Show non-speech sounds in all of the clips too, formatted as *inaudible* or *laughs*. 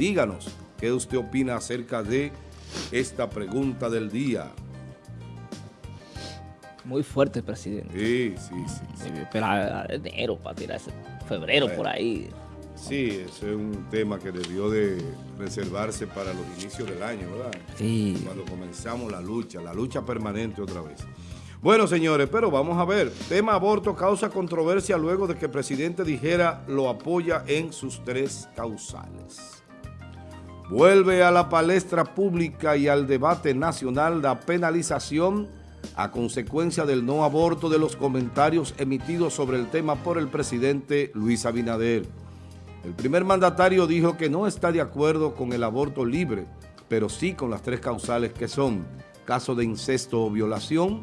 Díganos qué usted opina acerca de esta pregunta del día. Muy fuerte, presidente. Sí, sí, sí. Espera enero para tirarse, febrero por ahí. Sí, ese es un tema que debió de reservarse para los inicios del año, ¿verdad? Sí. Cuando comenzamos la lucha, la lucha permanente otra vez. Bueno, señores, pero vamos a ver. Tema aborto causa controversia luego de que el presidente dijera lo apoya en sus tres causales. Vuelve a la palestra pública y al debate nacional la penalización a consecuencia del no aborto de los comentarios emitidos sobre el tema por el presidente Luis Abinader. El primer mandatario dijo que no está de acuerdo con el aborto libre, pero sí con las tres causales que son caso de incesto o violación,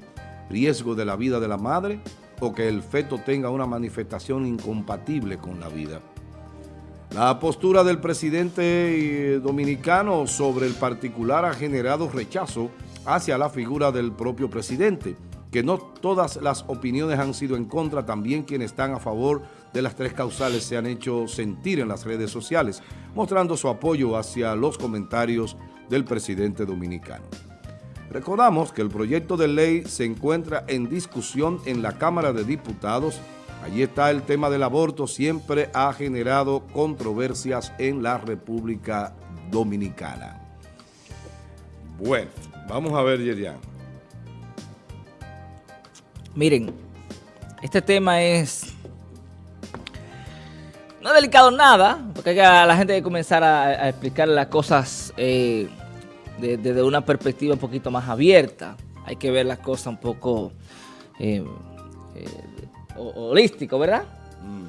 riesgo de la vida de la madre o que el feto tenga una manifestación incompatible con la vida. La postura del presidente eh, dominicano sobre el particular ha generado rechazo hacia la figura del propio presidente, que no todas las opiniones han sido en contra, también quienes están a favor de las tres causales se han hecho sentir en las redes sociales, mostrando su apoyo hacia los comentarios del presidente dominicano. Recordamos que el proyecto de ley se encuentra en discusión en la Cámara de Diputados. Allí está el tema del aborto, siempre ha generado controversias en la República Dominicana. Bueno, vamos a ver, Yerian. Miren, este tema es... No es delicado nada, porque la gente hay que comenzar a, explicar las cosas... Eh, desde una perspectiva un poquito más abierta. Hay que ver las cosas un poco eh, eh, holístico, ¿verdad? Mm.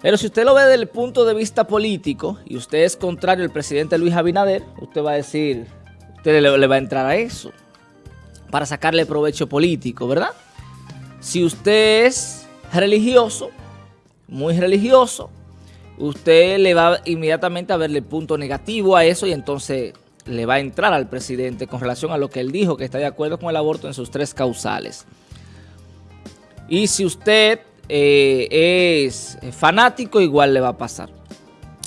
Pero si usted lo ve desde el punto de vista político y usted es contrario al presidente Luis Abinader, usted va a decir, usted le, va a entrar a eso para sacarle provecho político, ¿verdad? Si usted es religioso, muy religioso, usted le va inmediatamente a verle el punto negativo a eso y entonces le va a entrar al presidente con relación a lo que él dijo, que está de acuerdo con el aborto en sus tres causales. Y si usted eh, es fanático, igual le va a pasar.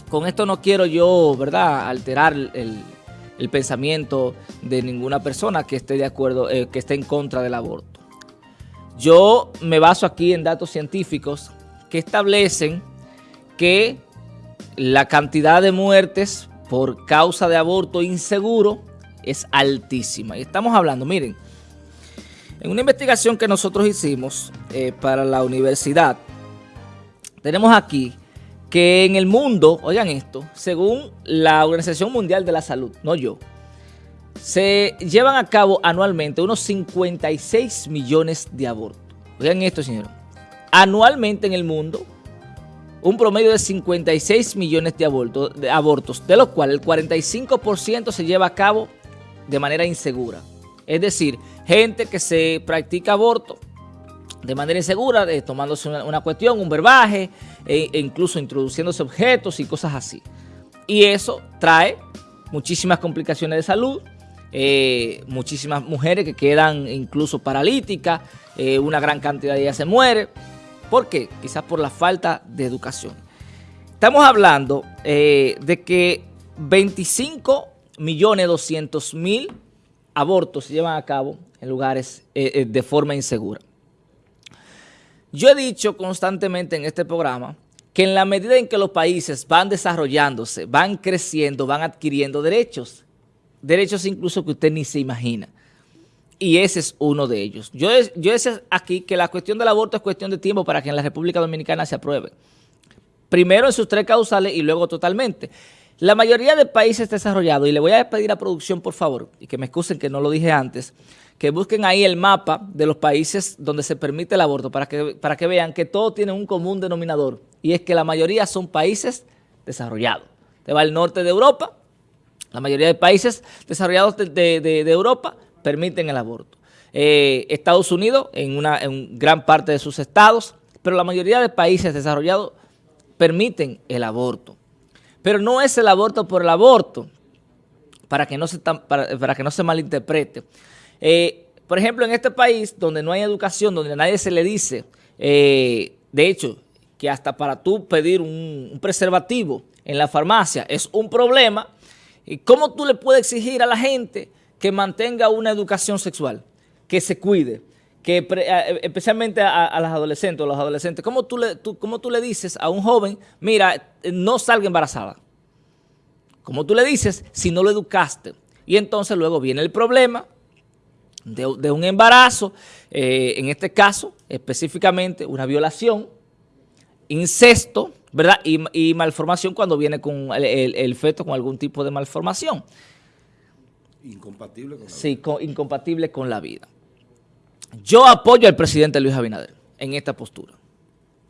Con esto no quiero yo, ¿verdad?, alterar el, pensamiento de ninguna persona que esté de acuerdo, eh, que esté en contra del aborto. Yo me baso aquí en datos científicos que establecen que la cantidad de muertes por causa de aborto inseguro es altísima. Y estamos hablando, miren, en una investigación que nosotros hicimos eh, para la universidad, tenemos aquí que en el mundo, oigan esto, según la Organización Mundial de la Salud, no yo, se llevan a cabo anualmente unos 56 millones de abortos. Oigan esto, señor. Anualmente en el mundo un promedio de 56 millones de de, abortos, de los cuales el 45% se lleva a cabo de manera insegura. Es decir, gente que se practica aborto de manera insegura, tomándose una, cuestión, un verbaje, e, e, incluso introduciéndose objetos y cosas así. Y eso trae muchísimas complicaciones de salud, eh, muchísimas mujeres que quedan incluso paralíticas, eh, una gran cantidad de ellas se muere. ¿Por qué? Quizás por la falta de educación. Estamos hablando eh, de que 25 millones 200 mil abortos se llevan a cabo en lugares eh, eh, de forma insegura. Yo he dicho constantemente en este programa que en la medida en que los países van desarrollándose, van creciendo, van adquiriendo derechos, derechos incluso que usted ni se imagina y ese es uno de ellos. Yo, yo decía aquí que la cuestión del aborto es cuestión de tiempo para que en la República Dominicana se apruebe. Primero en sus tres causales y luego totalmente. La mayoría de países desarrollados, y le voy a pedir a producción, por favor, y que me excusen que no lo dije antes, que busquen ahí el mapa de los países donde se permite el aborto para que, para que vean que todo tiene un común denominador, y es que la mayoría son países desarrollados. Te va al norte de Europa, la mayoría de países desarrollados de Europa permiten el aborto. Eh, Estados Unidos en una en gran parte de sus estados, pero la mayoría de países desarrollados permiten el aborto. Pero no es el aborto por el aborto, para que no se, para, que no se malinterprete. Eh, por ejemplo, en este país donde no hay educación, donde a nadie se le dice, eh, de hecho, que hasta para tú pedir un, preservativo en la farmacia es un problema, ¿y cómo tú le puedes exigir a la gente que mantenga una educación sexual, que se cuide? Que especialmente a, las adolescentes o los adolescentes, ¿cómo tú, le, ¿cómo tú le dices a un joven, mira, no salga embarazada? ¿Cómo tú le dices si no lo educaste? Y entonces luego viene el problema de, un embarazo, eh, en este caso específicamente una violación, incesto, ¿verdad? Y, malformación cuando viene con el, feto con algún tipo de malformación. Incompatible con la sí, incompatible con la vida. Yo apoyo al presidente Luis Abinader en esta postura.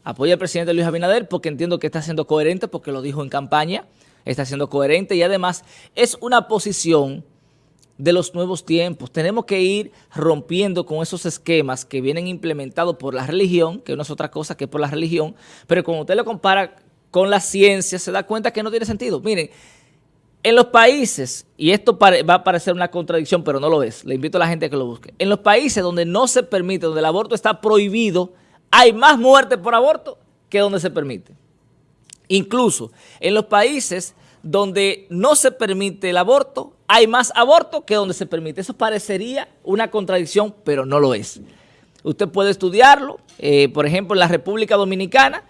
Apoyo al presidente Luis Abinader porque entiendo que está siendo coherente, porque lo dijo en campaña, está siendo coherente y además es una posición de los nuevos tiempos. Tenemos que ir rompiendo con esos esquemas que vienen implementados por la religión, que no es otra cosa que por la religión, pero cuando usted lo compara con la ciencia, se da cuenta que no tiene sentido. Miren, en los países, y esto va a parecer una contradicción, pero no lo es, le invito a la gente a que lo busque. En los países donde no se permite, donde el aborto está prohibido, hay más muertes por aborto que donde se permite. Incluso en los países donde no se permite el aborto, hay más aborto que donde se permite. Eso parecería una contradicción, pero no lo es. Usted puede estudiarlo, eh, por ejemplo, en la República Dominicana,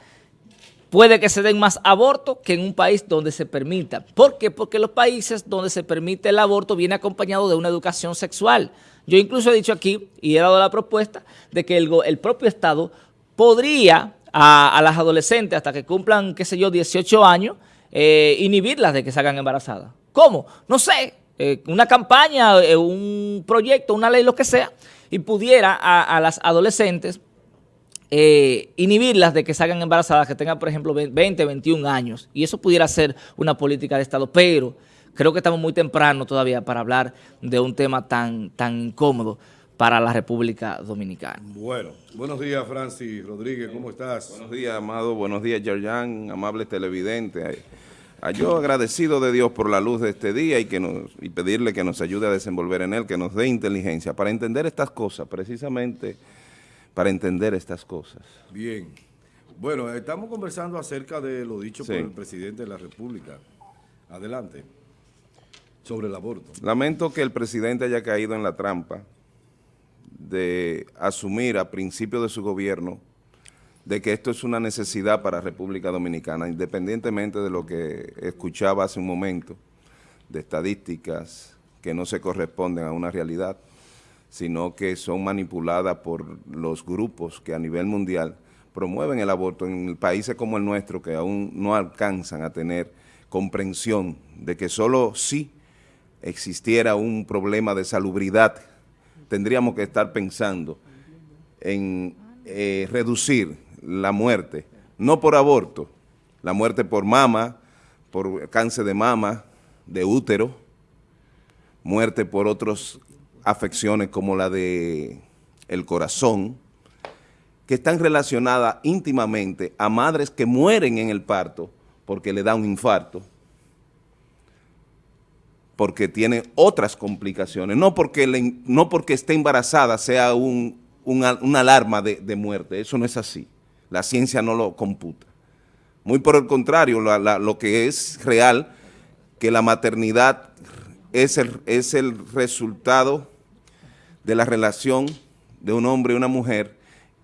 Puede que se den más abortos que en un país donde se permita. ¿Por qué? Porque los países donde se permite el aborto viene acompañado de una educación sexual. Yo incluso he dicho aquí y he dado la propuesta de que el, propio Estado podría a, las adolescentes hasta que cumplan, qué sé yo, 18 años, eh, inhibirlas de que se hagan embarazadas. ¿Cómo? No sé, eh, una campaña, eh, un proyecto, una ley, lo que sea, y pudiera a las adolescentes eh, inhibirlas de que salgan embarazadas, que tengan, por ejemplo, 20, 21 años. Y eso pudiera ser una política de Estado, pero creo que estamos muy temprano todavía para hablar de un tema tan, tan incómodo para la República Dominicana. Bueno, buenos días Francis Rodríguez, ¿cómo estás? Buenos días, Amado, buenos días, Yerjan, amable televidente. Yo agradecido de Dios por la luz de este día y, que nos, y pedirle que nos ayude a desenvolver en él, que nos dé inteligencia para entender estas cosas, precisamente para entender estas cosas. Bien. Bueno, estamos conversando acerca de lo dicho por el presidente de la República. Adelante. Sobre el aborto. Lamento que el presidente haya caído en la trampa de asumir a principio de su gobierno de que esto es una necesidad para República Dominicana, independientemente de lo que escuchaba hace un momento, de estadísticas que no se corresponden a una realidad sino que son manipuladas por los grupos que a nivel mundial promueven el aborto en países como el nuestro que aún no alcanzan a tener comprensión de que solo si existiera un problema de salubridad tendríamos que estar pensando en eh, reducir la muerte, no por aborto, la muerte por mama, por cáncer de mama, de útero, muerte por otros afecciones como la de el corazón, que están relacionadas íntimamente a madres que mueren en el parto porque le da un infarto, porque tiene otras complicaciones, no porque, no porque esté embarazada sea un, una, alarma de, muerte, eso no es así, la ciencia no lo computa. Muy por el contrario, lo que es real, que la maternidad es el, es el resultado de la relación de un hombre y una mujer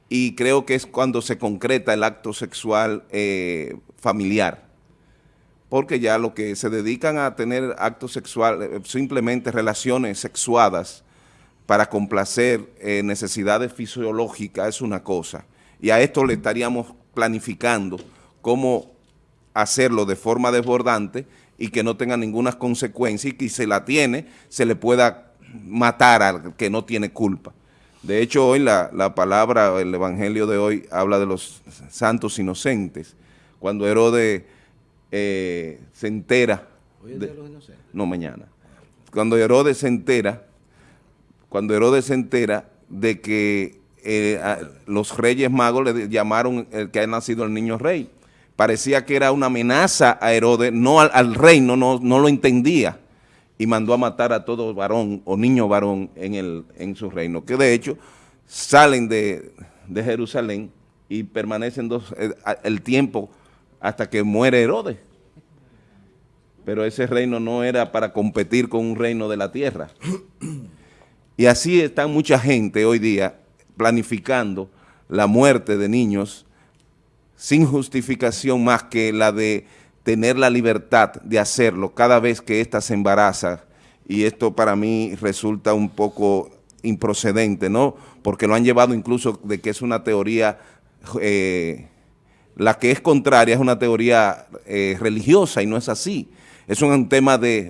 y creo que es cuando se concreta el acto sexual eh, familiar. Porque ya lo que se dedican a tener actos sexuales, eh, simplemente relaciones sexuadas para complacer eh, necesidades fisiológicas es una cosa. Y a esto le estaríamos planificando cómo hacerlo de forma desbordante y que no tenga ninguna consecuencia y que si se la tiene, se le pueda matar al que no tiene culpa. De hecho, hoy la, la, palabra, el evangelio de hoy habla de los santos inocentes. Cuando Herodes eh, se entera... ¿Hoy es de, los inocentes? No, mañana. Cuando Herodes se entera, cuando Herodes se entera de que eh, los reyes magos le llamaron el que ha nacido el niño rey. Parecía que era una amenaza a Herodes, no al, al reino, no, no lo entendía y mandó a matar a todo varón o niño varón en, el, en su reino, que de hecho salen de, Jerusalén y permanecen dos, el, eh, el, tiempo hasta que muere Herodes. pero ese reino no era para competir con un reino de la tierra. Y así está mucha gente hoy día planificando la muerte de niños sin justificación más que la de tener la libertad de hacerlo cada vez que ésta se embaraza y esto para mí resulta un poco improcedente, ¿no? Porque lo han llevado incluso de que es una teoría eh, la que es contraria es una teoría eh, religiosa y no es así. Es un tema de,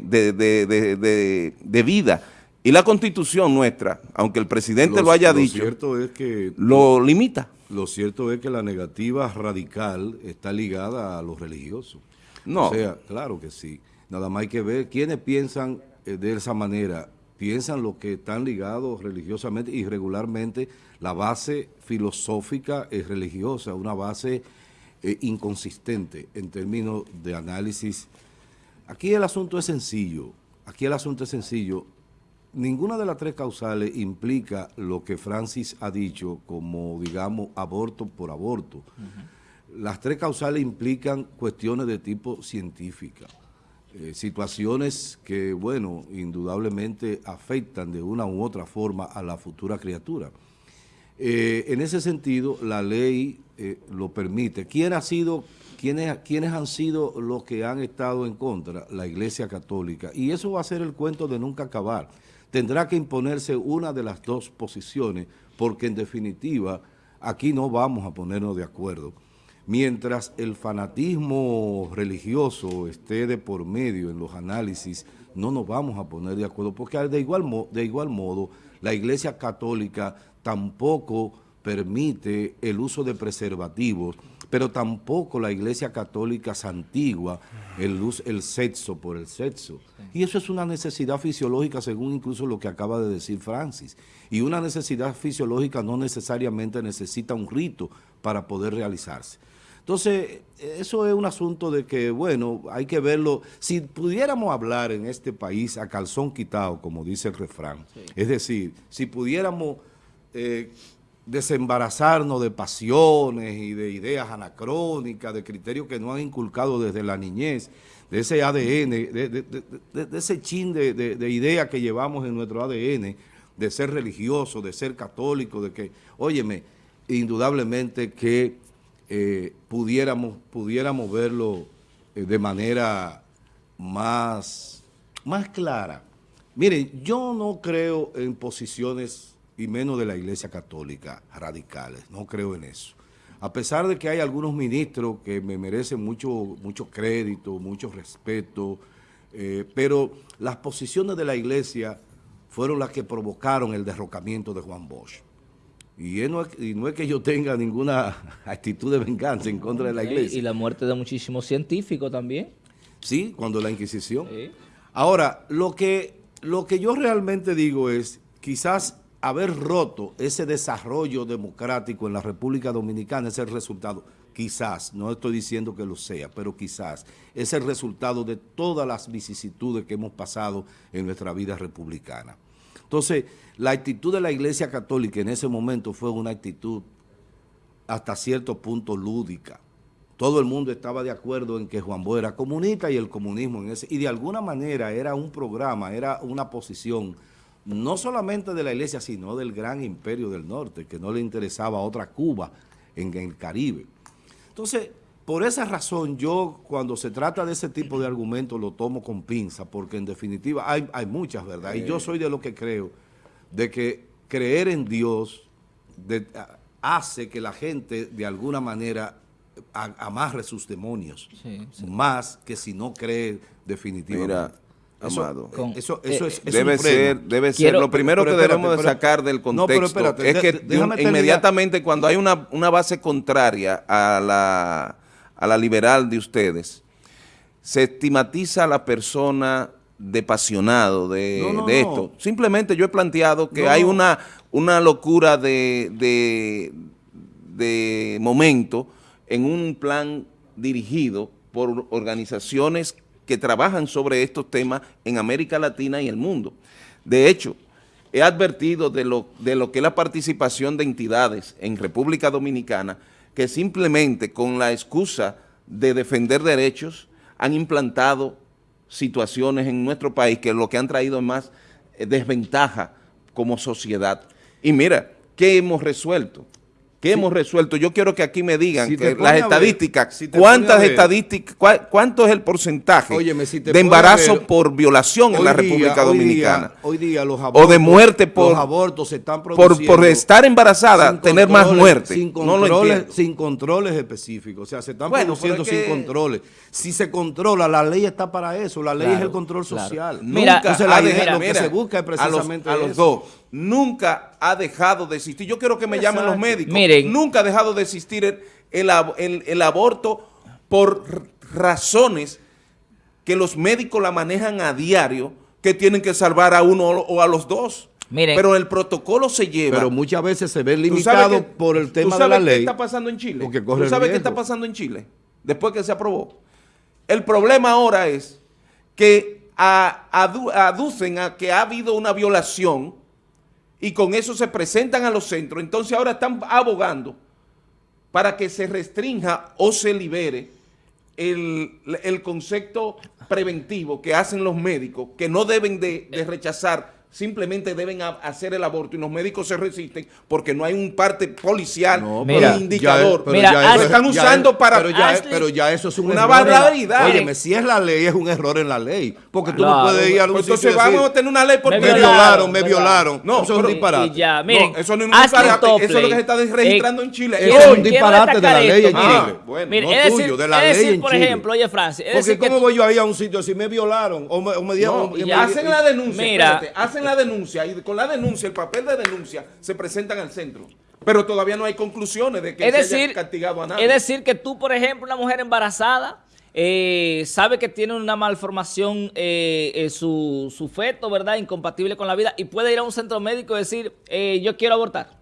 vida. Y la constitución nuestra, aunque el presidente lo, haya dicho, cierto es que lo limita. Lo cierto es que la negativa radical está ligada a lo religioso. No. O sea, claro que sí. Nada más hay que ver quiénes piensan eh, de esa manera. Piensan los que están ligados religiosamente y regularmente la base filosófica es religiosa, una base eh, inconsistente en términos de análisis. Aquí el asunto es sencillo, aquí el asunto es sencillo. Ninguna de las tres causales implica lo que Francis ha dicho como, digamos, aborto por aborto. Las tres causales implican cuestiones de tipo científica, eh, situaciones que, bueno, indudablemente afectan de una u otra forma a la futura criatura. Eh, en ese sentido, la ley eh, lo permite. ¿Quién ha sido, quiénes, quiénes han sido los que han estado en contra? La Iglesia Católica. Y eso va a ser el cuento de nunca acabar. Tendrá que imponerse una de las dos posiciones, porque en definitiva aquí no vamos a ponernos de acuerdo. Mientras el fanatismo religioso esté de por medio en los análisis, no nos vamos a poner de acuerdo, porque de igual, de igual modo la Iglesia Católica tampoco permite el uso de preservativos, pero tampoco la Iglesia Católica santigua el, el sexo por el sexo. Y eso es una necesidad fisiológica según incluso lo que acaba de decir Francis. Y una necesidad fisiológica no necesariamente necesita un rito para poder realizarse. Entonces, eso es un asunto de que, bueno, hay que verlo. Si pudiéramos hablar en este país a calzón quitado, como dice el refrán, es decir, si pudiéramos eh, desembarazarnos de pasiones y de ideas anacrónicas, de criterios que no han inculcado desde la niñez, de ese ADN, de, ese chin de, ideas que llevamos en nuestro ADN, de ser religioso, de ser católico, de que, óyeme, indudablemente que eh, pudiéramos, pudiéramos verlo eh, de manera más, más clara. Miren, yo no creo en posiciones y menos de la Iglesia Católica, radicales. No creo en eso. A pesar de que hay algunos ministros que me merecen mucho, mucho crédito, mucho respeto, eh, pero las posiciones de la Iglesia fueron las que provocaron el derrocamiento de Juan Bosch. Y, no es, que yo tenga ninguna *laughs* actitud de venganza en contra de la Iglesia. Y la muerte de muchísimos científicos también. Sí, cuando la Inquisición. Ahora, lo que, lo que yo realmente digo es, quizás haber roto ese desarrollo democrático en la República Dominicana es el resultado, quizás, no estoy diciendo que lo sea, pero quizás, es el resultado de todas las vicisitudes que hemos pasado en nuestra vida republicana. Entonces, la actitud de la Iglesia Católica en ese momento fue una actitud hasta cierto punto lúdica. Todo el mundo estaba de acuerdo en que Juan Bo era comunista y el comunismo en ese, y de alguna manera era un programa, era una posición no solamente de la iglesia, sino del gran imperio del norte, que no le interesaba otra Cuba en el Caribe. Entonces, por esa razón yo cuando se trata de ese tipo de argumentos lo tomo con pinza, porque en definitiva hay, muchas, ¿verdad? Y yo soy de lo que creo, de que creer en Dios hace que la gente de alguna manera amarre sus demonios, más que si no cree definitivamente. Amado. Eso, eso, es, debe ser, debe ser. Lo primero que debemos de sacar del contexto es que inmediatamente cuando hay una, base contraria a la, a la liberal de ustedes, se estigmatiza a la persona de, de esto. Simplemente yo he planteado que hay una, una locura de, de, de momento en un plan dirigido por organizaciones que trabajan sobre estos temas en América Latina y el mundo. De hecho, he advertido de lo, de lo que es la participación de entidades en República Dominicana que simplemente con la excusa de defender derechos han implantado situaciones en nuestro país que lo que han traído es más eh, desventaja como sociedad. Y mira, ¿qué hemos resuelto? ¿Qué hemos resuelto? Yo quiero que aquí me digan Si que las ver, estadísticas, si cuántas estadísticas, cuánto es el porcentaje Óyeme, si te de embarazo ver, por violación en la día- República hoy Dominicana. día- Hoy día, los O abortos, de muerte por- los abortos se están por, produciendo por estar embarazada, tener más muerte. Sin no lo controles, sin controles específicos. O sea, se están Bueno, produciendo sin que- controles. Si se controla, la ley está para eso. La ley Claro, es el control claro. social. Mira, Nunca Entonces, la idea- dejado- lo que mira, se busca es a los- precisamente a los, dos, nunca ha dejado de existir. Yo quiero que me llamen los médicos. Miren. Nunca ha dejado de existir el, el ab- el- el aborto por razones que los médicos la manejan a diario, que tienen que salvar a uno o a los dos. Miren. Pero el protocolo se lleva. Pero muchas veces se ve ¿Tú limitado sabes qué- por el tú tema de sabes la qué ley. está pasando en Chile? porque corre ¿Tú sabes qué está pasando en Chile? Después que se aprobó. El problema ahora es que a- adu- aducen a que ha habido una violación y con eso se presentan a los centros. Entonces ahora están abogando para que se restrinja o se libere el, el concepto preventivo que hacen los médicos, que no deben de, de rechazar, simplemente deben hacer el aborto y los médicos se resisten porque no hay un parte policial No, Mira, indicador. ya- pero Mira, ya Ashley- eso- Lo están usando es- para- Pero ya, Ashley- pero ya eso es un Una barbaridad. Óyeme, si es la ley, es un error en la ley. Porque tú Claro. no puedes ir a un Pues sitio entonces decir, vamos a tener una ley porque me violaron, violaron, me violaron. No, eso es un disparate. Y ya, miren, No, eso no es un disparate, eso es lo que se está registrando eh, en Chile. Eso es un disparate de la ley en Chile. miren. bueno, no es tuyo, decir, de la ley en por Chile. ejemplo, oye, Francis, es Porque ¿cómo voy yo ahí a un sitio si me violaron? O me, o me dieron... Hacen la denuncia, Mira. Hacen la denuncia y con la denuncia, el papel de denuncia, se presentan al centro. Pero todavía no hay conclusiones de que es se decir, haya castigado a nadie. es decir que tú, por ejemplo, una mujer embarazada, eh, sabe que tiene una malformación eh, eh, su, su feto, ¿verdad? Incompatible con la vida y puede ir a un centro médico y decir, eh, yo quiero abortar.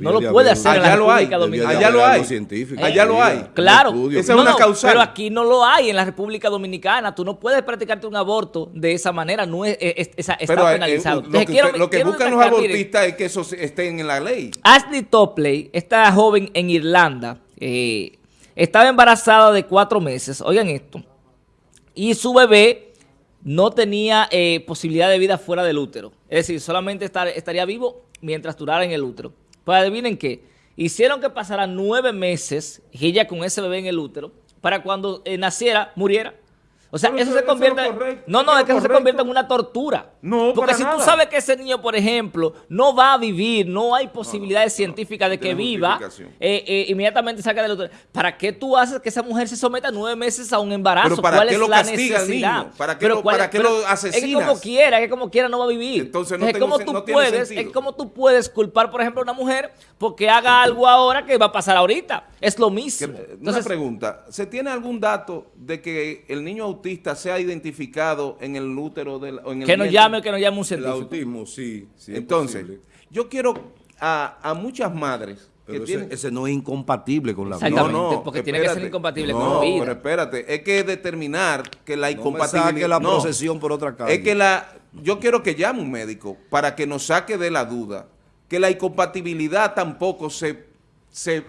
No lo puede hacer en Allá la lo hay, República de Dominicana. Allá lo hay. científico. Allá lo hay. Claro, estudio. Esa es una causal. pero aquí no lo hay en la República Dominicana. Tú no puedes practicarte un aborto de esa manera, no es, es- es- está Pero eh, penalizado. eh, lo Entonces, que, quiero- usted- lo que quiero buscan los abortistas es que eso esté en la ley. Ashley Topley, esta joven en Irlanda, eh, estaba embarazada de cuatro meses, oigan esto, y su bebé no tenía eh, posibilidad de vida fuera del útero. Es decir, solamente estar- estaría vivo mientras durara en el útero. Pues adivinen qué, hicieron que pasara nueve meses ella con ese bebé en el útero para cuando eh, naciera, muriera. O sea, eso eso- se eso convierte... correcto, no, no, es que eso se convierte en una tortura. No, Porque si tú sabes que ese niño, por ejemplo, no va a vivir, no hay posibilidades científicas de que viva, eh, eh, inmediatamente saca del útero. ¿Para qué tú haces que esa mujer se someta nueve meses a un embarazo? Pero ¿para ¿Cuál qué es lo la castiga al necesidad? niño? ¿Para qué Pero lo- cuál- para qué pero lo Es que asesinas? como quiera, es que como quiera no va a vivir. Entonces no es tengo como tú no puedes, es como tú puedes culpar, por ejemplo, a una mujer porque haga algo ahora que va a pasar ahorita. Es lo Que- mismo. una Entonces, pregunta, ¿se tiene algún dato de que el niño autista sea identificado en el útero del, en el que nos llame o que nos llame un El científico. autismo, sí. sí es Entonces, posible. yo quiero a, a muchas madres Pero que ese, tienen... ese no es incompatible con la vida. Exactamente, porque tiene que ser incompatible No, con la vida. pero espérate, es que determinar que la No incompatibilidad... saque la no, procesión por otra calle. Es que la, yo quiero que llame un médico para que nos saque de la duda que la incompatibilidad tampoco se, se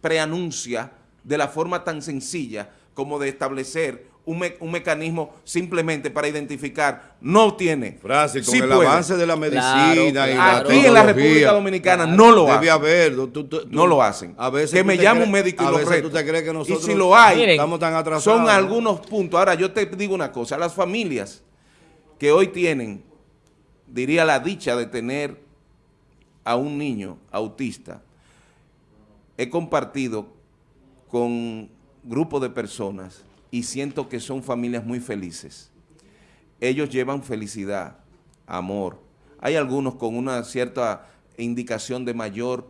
preanuncia de la forma tan sencilla como de establecer un, me- un mecanismo simplemente para identificar. No tiene. Francis, con Sí el puede. avance de la medicina y claro. la Aquí en la República Dominicana no lo Debe hacen. haber. tú- tú- tú- No lo hacen. A veces que me llame un médico y a lo veces reto. tú te crees que nosotros y si lo hay, Miren, estamos tan atrasados. son ¿no? algunos puntos. Ahora, yo te digo una cosa. Las familias que hoy tienen, diría la dicha de tener a un niño autista, he compartido con grupos de personas y siento que son familias muy felices. Ellos llevan felicidad, amor. Hay algunos con una cierta indicación de mayor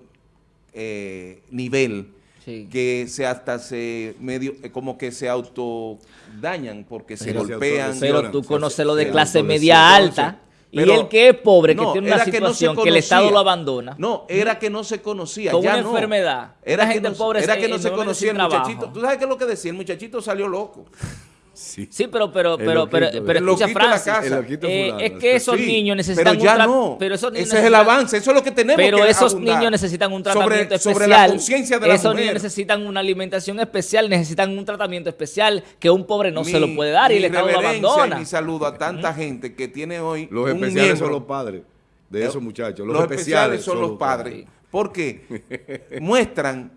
eh, nivel Sí. que se hasta se medio eh, como que se autodañan porque se Pero se golpean. Pero tú conoces lo de se clase media Entonces, y el que es pobre, que No, tiene una que no situación que, el Estado lo abandona. No, era que no se conocía. Con ya una no. enfermedad. Era que gente no, pobre era que no se conocía el muchachito. trabajo. ¿Tú sabes qué es lo que decía? El muchachito salió loco. *laughs* Sí. Sí, pero, pero, pero, pero, pero escucha, Francis, eh, es que esos Sí, niños necesitan pero ya un no. pero esos niños Ese es el avance, eso es lo que tenemos Pero que esos abundar. niños necesitan un Sobre- tratamiento especial. Sobre la conciencia de la Esos mujer. niños necesitan una alimentación especial, necesitan un tratamiento especial que un pobre no se lo puede dar y el Estado lo abandona. y mi saludo a tanta gente que tiene hoy Los un especiales son los padres de esos muchachos. Los, especiales son los padres. Porque *laughs* muestran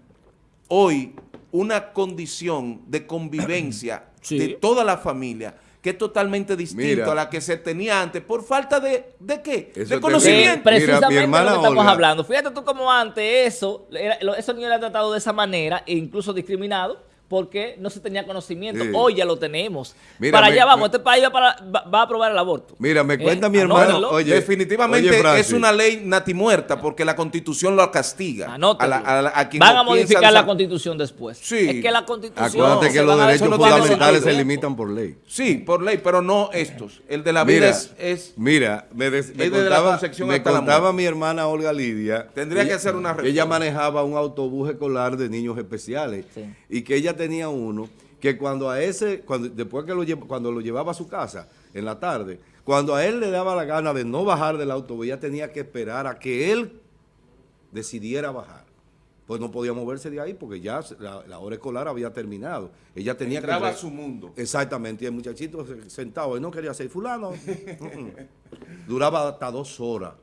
hoy una condición de convivencia Sí. de toda la familia que es totalmente distinto Mira. a la que se tenía antes por falta de, ¿de qué? Eso de conocimiento. Precisamente Mira, mi hermana lo que estamos Olga- hablando. Fíjate tú como antes eso, era- lo- esos niños eran tratados de esa manera e incluso discriminados porque no se tenía conocimiento. Sí. Hoy ya lo tenemos. Mira, para me- allá vamos, me- este país va, para- va- va a aprobar el aborto. Mira, me Eh, cuenta mi hermano, anótenlo. oye, Definitivamente oye, es una ley natimuerta porque la constitución lo castiga. A la- a la- a quien Van a modificar la constitución después. Sí. Es que la constitución... Acuérdate que los derechos no fundamentales se limitan por ley. Sí, por ley, pero no estos. El de la vida Mira, es, es- mira, me, des- me es desde la contaba, me mi hermana Olga Lidia. Tendría que hacer una reforma. Ella manejaba un autobús escolar de niños especiales Sí. y que ella tenía uno que cuando a ese, cuando, después que lo, cuando lo llevaba a su casa en la tarde, cuando a él le daba la gana de no bajar del autobús, ella tenía que esperar a que él decidiera bajar. Pues no podía moverse de ahí porque ya la, la hora escolar había terminado. Ella tenía Entraba que... a su mundo. Exactamente, y el muchachito se- sentado, él no quería ser fulano. *laughs* Mm, mm. Duraba hasta dos horas.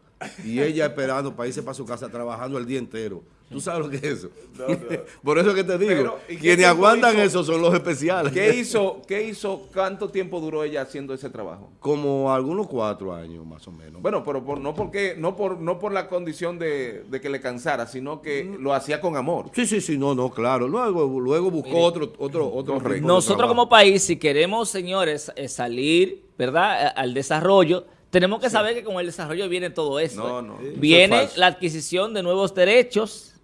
Y ella esperando para irse para su casa, trabajando el día entero. ¿Tú sabes lo que es eso? *laughs* Por eso que te digo, Pero, ¿y qué quienes aguantan hizo? eso son los especiales. ¿Qué hizo, ¿Qué hizo? ¿Cuánto tiempo duró ella haciendo ese trabajo? Como algunos cuatro años más o menos. Bueno, pero por, no porque no por no por la condición de, de que le cansara, sino que lo hacía con amor. Sí, sí, sí, no, no, claro. Luego, luego buscó otro, otro, otro. Nosotros como país, si queremos, señores, eh, salir, ¿verdad?, al desarrollo, tenemos que saber que con el desarrollo viene todo esto. No, ¿eh? no, eso es Viene la adquisición de nuevos derechos.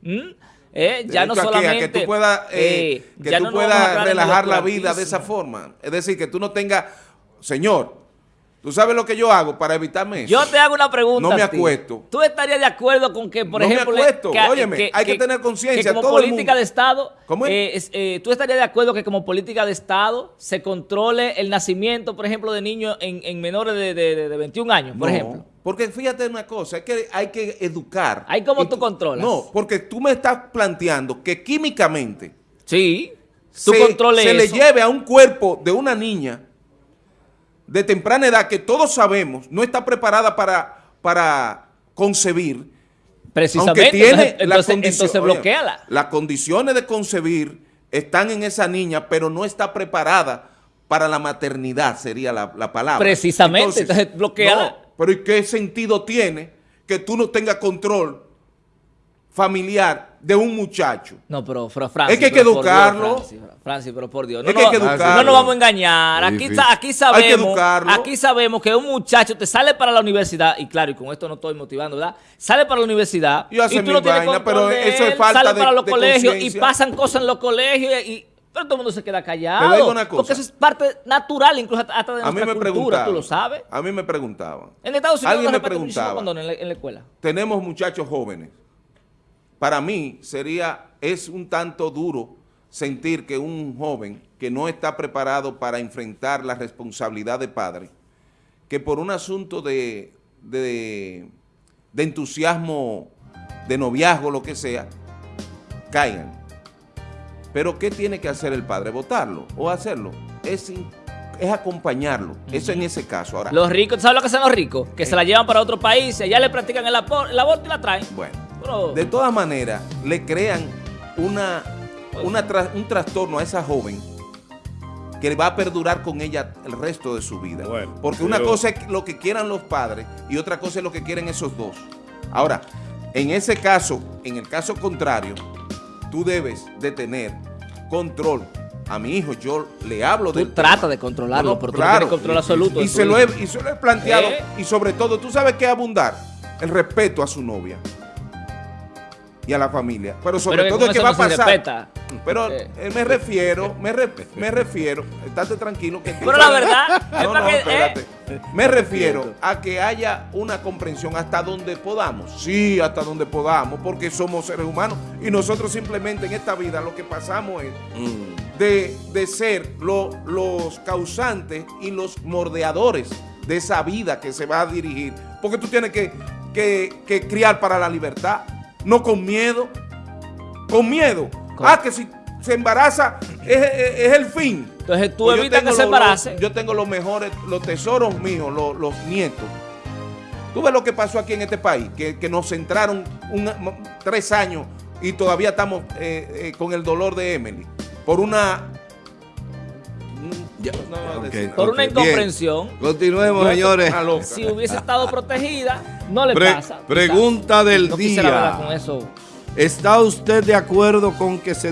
¿Eh? ya no solamente... a que tú puedas, eh, eh, que tú no puedas relajar la vida de esa forma. Es decir, que tú no tengas, señor, tú sabes lo que yo hago para evitarme eso. Yo te hago una pregunta. No me acuesto. ¿Tú estarías de acuerdo con que, por No me ejemplo, acuesto. Óyeme, hay que tener conciencia, como todo el política mundo. de Estado, ¿Cómo es? eh, eh, ¿tú estarías de acuerdo que como política de Estado se controle el nacimiento, por ejemplo, de niños en, en menores de, de- de- de 21 años, por No, ejemplo? Porque fíjate una cosa, es que hay que educar. Ahí cómo Y tú controlas. No, porque tú me estás planteando que químicamente Sí. Tú se, controles se le lleve a un cuerpo de una niña de temprana edad que todos sabemos no está preparada para, para concebir, Precisamente. aunque tiene entonces, la entonces, entonces oye. Las condiciones de concebir están en esa niña, pero no está preparada para la maternidad, sería la, la palabra. Precisamente, entonces, bloquéala. no, pero ¿y qué sentido tiene que tú no tengas control familiar de un muchacho? No, pero, pero Francis, Es que hay pero que por Dios, educarlo. Francis, Francis, pero por Dios. Es que hay que no, educarlo. no nos vamos a engañar. Aquí, difícil. sa- aquí Hay que sabemos, educarlo. aquí sabemos que un muchacho te sale para la universidad, y claro, y con esto no estoy motivando, ¿verdad? Sale para la universidad Y hace tú mil no tienes control pero de eso es falta sale de- para los de colegios y pasan cosas en los colegios y, y- pero todo el mundo se queda callado. Te digo una cosa. Porque eso es parte natural, incluso hasta de A mí nuestra me cultura, tú lo sabes. A mí me preguntaban. En Estados Unidos Alguien no me preguntaba. condones en la, en la escuela. tenemos muchachos jóvenes. Para mí sería, es un tanto duro sentir que un joven que no está preparado para enfrentar la responsabilidad de padre, que por un asunto de, de, de entusiasmo, de noviazgo, lo que sea, caigan. Pero ¿qué tiene que hacer el padre? ¿Votarlo o hacerlo? Es, es acompañarlo. Eso en ese caso. Ahora, Los ricos, ¿sabes lo que hacen los ricos? Que se la llevan para otro país, allá le practican el, el aborto y la traen. bueno. De todas maneras, le crean una, una tra- un trastorno a esa joven que va a perdurar con ella el resto de su vida. Bueno, Porque una pero- cosa es lo que quieran los padres y otra cosa es lo que quieren esos dos. Ahora, en ese caso, en el caso contrario, tú debes de tener control. A mi hijo yo le hablo Tú del tratas tema. de controlarlo, No, no, pero tú no control absoluto. Y, de se lo he, y se lo he planteado. ¿Eh? Y sobre todo, ¿tú sabes qué abundar? El respeto a su novia y a la familia. Pero sobre Pero todo es que va a no pasar. Pero Eh. eh, me refiero, me, re- me refiero, estate tranquilo. Que Pero la verdad *laughs* no, no, eh. Me refiero a que haya una comprensión hasta donde podamos. Sí, hasta donde podamos, porque somos seres humanos y nosotros simplemente en esta vida lo que pasamos es Mm. de, de ser lo- los causantes y los mordeadores de esa vida que se va a dirigir. Porque tú tienes que, que- que criar para la libertad, no con miedo. Con miedo. Con- Ah, que si se embaraza es, es- es el fin. Entonces tú Pues evitas que se embarace. yo tengo los mejores, los tesoros míos, los, los nietos. Tú ves lo que pasó aquí en este país, que, que nos centraron un- tres años y todavía estamos eh, eh, con el dolor de Emily. Por una... No, Por una bien. incomprensión. Continuemos, señores. *laughs* Si hubiese estado protegida, no le Pre- pasa. pregunta del no día. con eso. ¿Está usted de acuerdo con que se